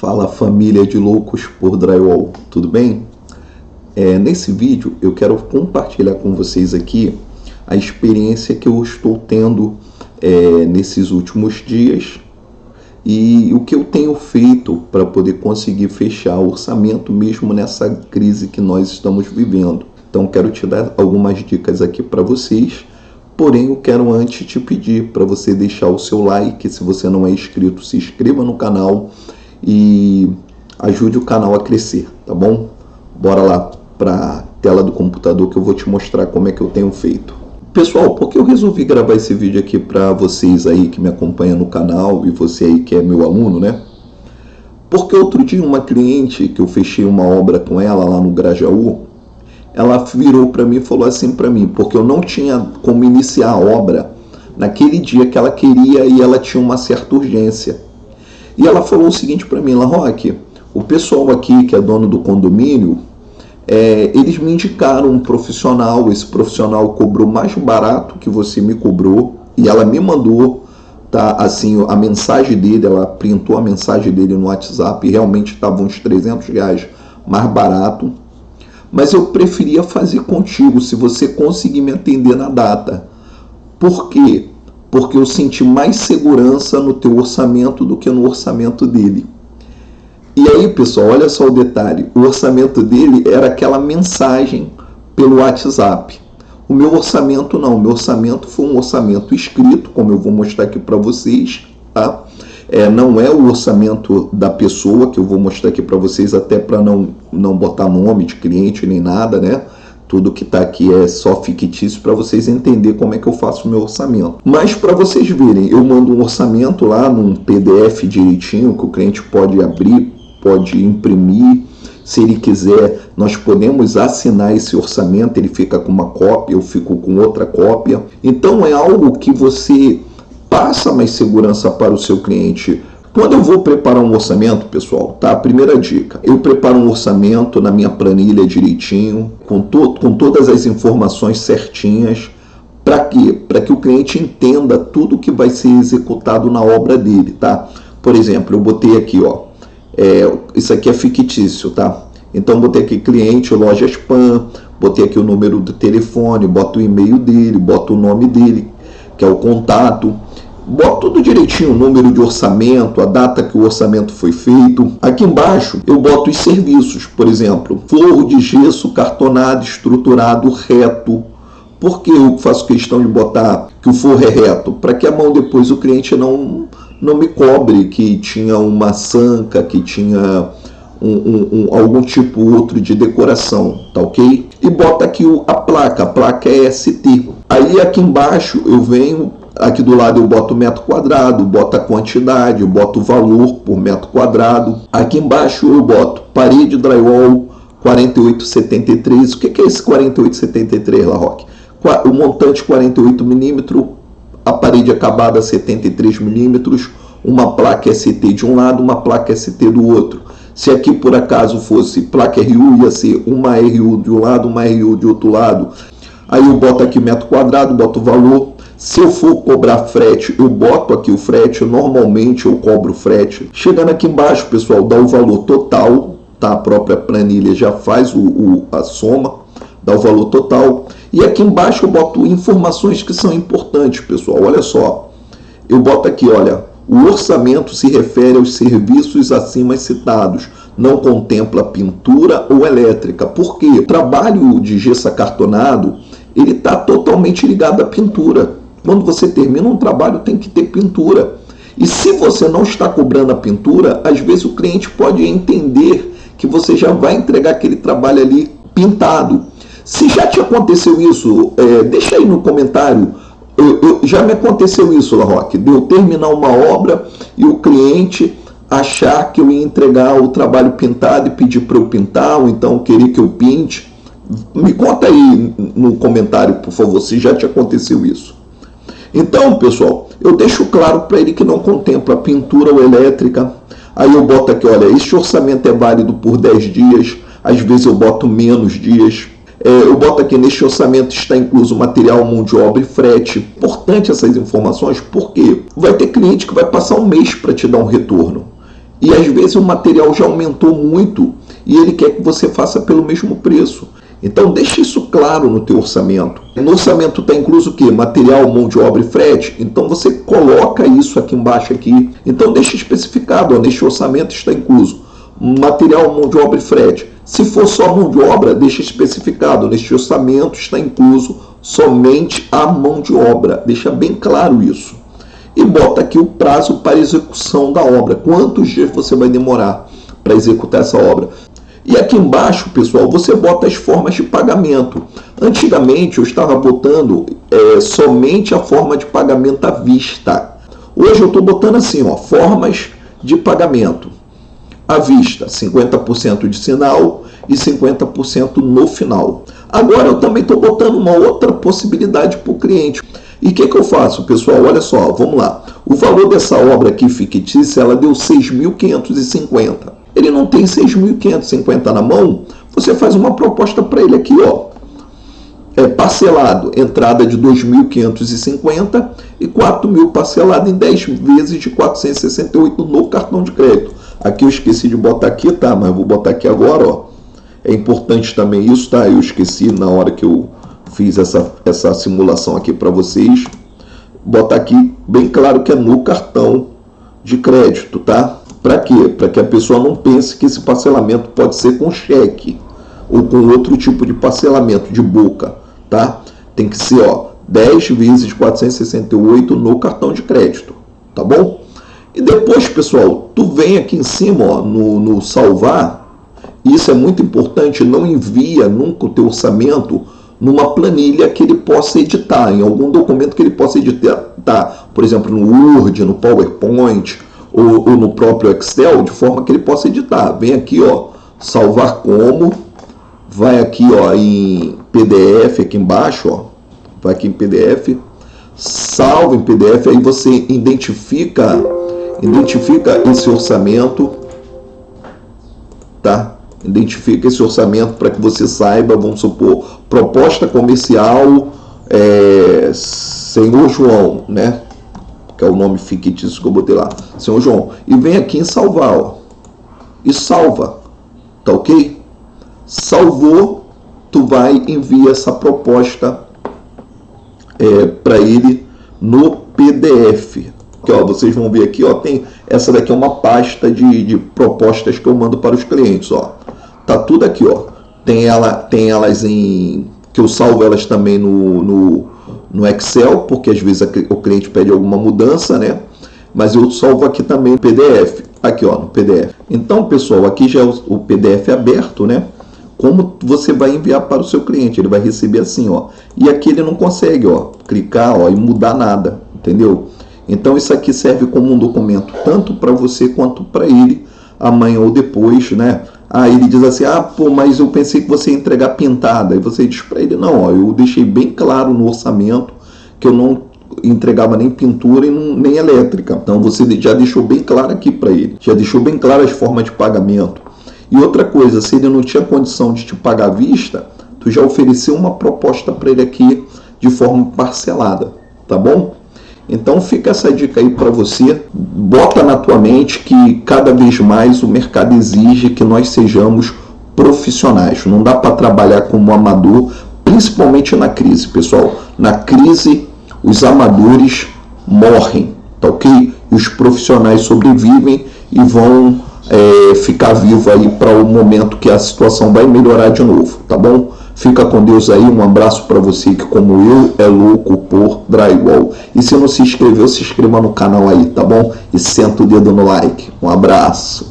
Fala família de loucos por drywall, tudo bem? É, nesse vídeo eu quero compartilhar com vocês aqui a experiência que eu estou tendo é, nesses últimos dias e o que eu tenho feito para poder conseguir fechar o orçamento mesmo nessa crise que nós estamos vivendo. Então quero te dar algumas dicas aqui para vocês, porém eu quero antes te pedir para você deixar o seu like, se você não é inscrito, se inscreva no canal e ajude o canal a crescer, tá bom? Bora lá para a tela do computador que eu vou te mostrar como é que eu tenho feito. Pessoal, por que eu resolvi gravar esse vídeo aqui para vocês aí que me acompanham no canal e você aí que é meu aluno, né? Porque outro dia uma cliente que eu fechei uma obra com ela lá no Grajaú, ela virou para mim e falou assim para mim, porque eu não tinha como iniciar a obra naquele dia que ela queria e ela tinha uma certa urgência. E ela falou o seguinte para mim, Roque, o pessoal aqui que é dono do condomínio, é, eles me indicaram um profissional, esse profissional cobrou mais barato que você me cobrou, e ela me mandou tá, assim, a mensagem dele, ela printou a mensagem dele no WhatsApp, e realmente estava uns 300 reais mais barato, mas eu preferia fazer contigo, se você conseguir me atender na data. Por quê? Porque eu senti mais segurança no teu orçamento do que no orçamento dele. E aí, pessoal, olha só o detalhe. O orçamento dele era aquela mensagem pelo WhatsApp. O meu orçamento não. O meu orçamento foi um orçamento escrito, como eu vou mostrar aqui para vocês, tá? É, não é o orçamento da pessoa que eu vou mostrar aqui para vocês, até para não, não botar nome de cliente nem nada, né? Tudo que está aqui é só fictício para vocês entenderem como é que eu faço o meu orçamento. Mas para vocês verem, eu mando um orçamento lá num PDF direitinho que o cliente pode abrir, pode imprimir. Se ele quiser, nós podemos assinar esse orçamento, ele fica com uma cópia, eu fico com outra cópia. Então é algo que você passa mais segurança para o seu cliente quando eu vou preparar um orçamento, pessoal, tá? Primeira dica, eu preparo um orçamento na minha planilha direitinho, com, to com todas as informações certinhas. Para quê? Para que o cliente entenda tudo que vai ser executado na obra dele, tá? Por exemplo, eu botei aqui, ó, é, isso aqui é fictício, tá? Então, botei aqui cliente, loja spam, botei aqui o número do telefone, boto o e-mail dele, boto o nome dele, que é o contato Boto tudo direitinho, o número de orçamento, a data que o orçamento foi feito. Aqui embaixo eu boto os serviços, por exemplo, forro de gesso cartonado, estruturado, reto. Por que eu faço questão de botar que o forro é reto? Para que a mão depois o cliente não, não me cobre que tinha uma sanca, que tinha um, um, um, algum tipo outro de decoração, tá ok? E bota aqui o, a placa, a placa é ST. Aí aqui embaixo eu venho Aqui do lado eu boto metro quadrado, boto a quantidade, boto o valor por metro quadrado. Aqui embaixo eu boto parede drywall 4873. O que é esse 4873, La Roque? O montante 48 milímetros, a parede acabada 73 milímetros, uma placa ST de um lado, uma placa ST do outro. Se aqui por acaso fosse placa RU, ia ser uma RU de um lado, uma RU de outro lado. Aí eu boto aqui metro quadrado, boto o valor, se eu for cobrar frete, eu boto aqui o frete, normalmente eu cobro frete. Chegando aqui embaixo, pessoal, dá o valor total, tá? A própria planilha já faz o, o, a soma, dá o valor total. E aqui embaixo eu boto informações que são importantes, pessoal. Olha só, eu boto aqui, olha, o orçamento se refere aos serviços acima citados, não contempla pintura ou elétrica. Por quê? O trabalho de gesso acartonado, ele está totalmente ligado à pintura. Quando você termina um trabalho, tem que ter pintura. E se você não está cobrando a pintura, às vezes o cliente pode entender que você já vai entregar aquele trabalho ali pintado. Se já te aconteceu isso, é, deixa aí no comentário. Eu, eu, já me aconteceu isso, La Roque, de eu terminar uma obra e o cliente achar que eu ia entregar o trabalho pintado e pedir para eu pintar, ou então querer que eu pinte. Me conta aí no comentário, por favor, se já te aconteceu isso. Então, pessoal, eu deixo claro para ele que não contempla pintura ou elétrica. Aí eu boto aqui, olha, este orçamento é válido por 10 dias, às vezes eu boto menos dias. É, eu boto aqui, neste orçamento está incluso material, mão de obra e frete. Importante essas informações, porque vai ter cliente que vai passar um mês para te dar um retorno. E às vezes o material já aumentou muito e ele quer que você faça pelo mesmo preço. Então deixe isso claro no teu orçamento. No orçamento está incluso o quê? Material, mão de obra e frete. Então você coloca isso aqui embaixo aqui. Então deixe especificado, ó, neste orçamento está incluso material, mão de obra e frete. Se for só mão de obra, deixa especificado, neste orçamento está incluso somente a mão de obra. Deixa bem claro isso. E bota aqui o prazo para execução da obra. Quantos dias você vai demorar para executar essa obra? E aqui embaixo, pessoal, você bota as formas de pagamento. Antigamente eu estava botando é, somente a forma de pagamento à vista. Hoje eu estou botando assim, ó, formas de pagamento à vista, 50% de sinal e 50% no final. Agora eu também estou botando uma outra possibilidade para o cliente. E o que, que eu faço, pessoal? Olha só, vamos lá. O valor dessa obra aqui fictícia, ela deu 6.550 ele não tem 6.550 na mão, você faz uma proposta para ele aqui, ó. É parcelado, entrada de 2.550 e 4.000 parcelado em 10 vezes de 468 no cartão de crédito. Aqui eu esqueci de botar aqui, tá? Mas vou botar aqui agora, ó. É importante também isso, tá? Eu esqueci na hora que eu fiz essa, essa simulação aqui para vocês. Botar aqui bem claro que é no cartão de crédito, tá? Para quê? Para que a pessoa não pense que esse parcelamento pode ser com cheque ou com outro tipo de parcelamento de boca, tá? Tem que ser, ó, 10 vezes 468 no cartão de crédito, tá bom? E depois, pessoal, tu vem aqui em cima, ó, no, no salvar, isso é muito importante, não envia nunca o teu orçamento numa planilha que ele possa editar, em algum documento que ele possa editar, por exemplo, no Word, no PowerPoint, ou, ou, no próprio Excel, de forma que ele possa editar. Vem aqui, ó, salvar como, vai aqui, ó, em PDF aqui embaixo, ó, vai aqui em PDF, salva em PDF, aí você identifica, identifica esse orçamento, tá? Identifica esse orçamento para que você saiba, vamos supor, proposta comercial, é, Senhor João, né? Que é o nome fictício que eu botei lá, Senhor João, e vem aqui em salvar, ó, e salva, tá ok? Salvou, tu vai enviar essa proposta é, para ele no PDF. Que, ó, vocês vão ver aqui, ó, tem essa daqui é uma pasta de, de propostas que eu mando para os clientes, ó. Tá tudo aqui, ó. Tem ela, tem elas em que eu salvo elas também no, no no Excel, porque às vezes o cliente pede alguma mudança, né? Mas eu salvo aqui também PDF, aqui ó, no PDF. Então, pessoal, aqui já é o PDF aberto, né? Como você vai enviar para o seu cliente, ele vai receber assim, ó. E aqui ele não consegue, ó, clicar, ó, e mudar nada, entendeu? Então isso aqui serve como um documento tanto para você quanto para ele amanhã ou depois, né? Aí ele diz assim, ah, pô, mas eu pensei que você ia entregar pintada. E você diz para ele, não, ó, eu deixei bem claro no orçamento que eu não entregava nem pintura e não, nem elétrica. Então você já deixou bem claro aqui para ele. Já deixou bem claro as formas de pagamento. E outra coisa, se ele não tinha condição de te pagar à vista, tu já ofereceu uma proposta para ele aqui de forma parcelada, tá bom? Então fica essa dica aí para você. Bota na tua mente que cada vez mais o mercado exige que nós sejamos profissionais. Não dá para trabalhar como amador, principalmente na crise, pessoal. Na crise, os amadores morrem, tá ok? Os profissionais sobrevivem e vão é, ficar vivos aí para o momento que a situação vai melhorar de novo, tá bom? Fica com Deus aí, um abraço para você que como eu é louco por drywall. E se não se inscreveu, se inscreva no canal aí, tá bom? E senta o dedo no like. Um abraço.